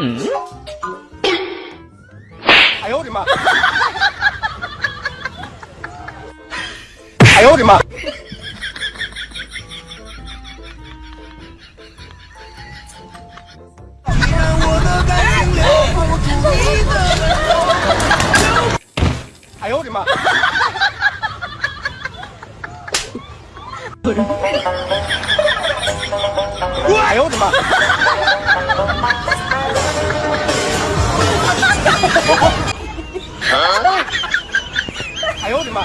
嗯？哎呦我的妈！哎呦我的妈！哎呦我的妈！哎呦我的妈！哎呦我的妈！